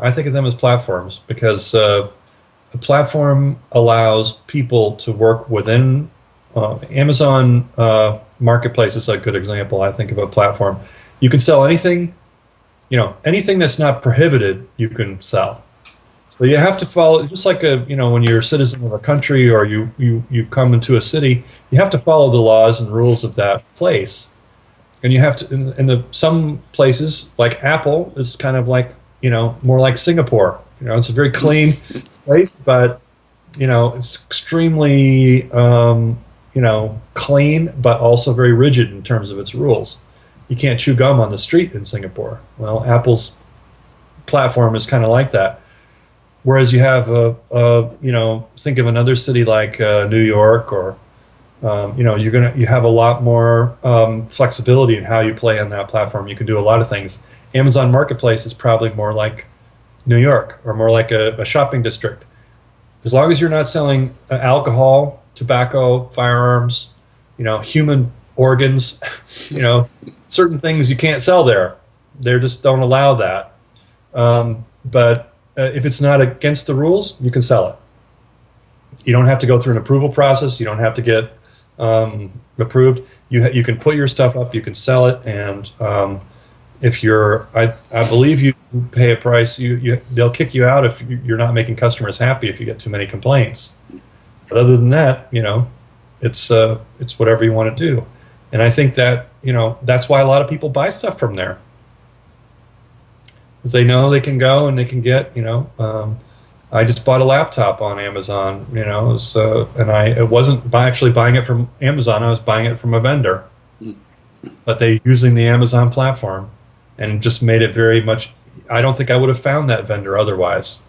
I think of them as platforms because uh, a platform allows people to work within uh, Amazon uh, Marketplace is a good example. I think of a platform. You can sell anything, you know, anything that's not prohibited, you can sell. So you have to follow, just like a, you know, when you're a citizen of a country or you you you come into a city, you have to follow the laws and rules of that place. And you have to, in, in the some places like Apple is kind of like, you know, more like Singapore. You know, it's a very clean place, but you know, it's extremely, um, you know, clean, but also very rigid in terms of its rules. You can't chew gum on the street in Singapore. Well, Apple's platform is kind of like that. Whereas you have a, a, you know, think of another city like uh, New York or, um, you know, you're gonna you have a lot more um, flexibility in how you play on that platform. You can do a lot of things. Amazon Marketplace is probably more like New York or more like a, a shopping district. As long as you're not selling uh, alcohol, tobacco, firearms, you know, human organs, you know, certain things you can't sell there. They just don't allow that. Um, but uh, if it's not against the rules, you can sell it. You don't have to go through an approval process. You don't have to get um, approved. You you can put your stuff up. You can sell it, and um, if you're, I, I believe you pay a price. You, you they'll kick you out if you're not making customers happy if you get too many complaints. But other than that, you know, it's uh, it's whatever you want to do, and I think that you know that's why a lot of people buy stuff from there because they know they can go and they can get you know um, I just bought a laptop on Amazon you know so and I it wasn't by actually buying it from Amazon I was buying it from a vendor. Hmm. But they using the Amazon platform and just made it very much I don't think I would have found that vendor otherwise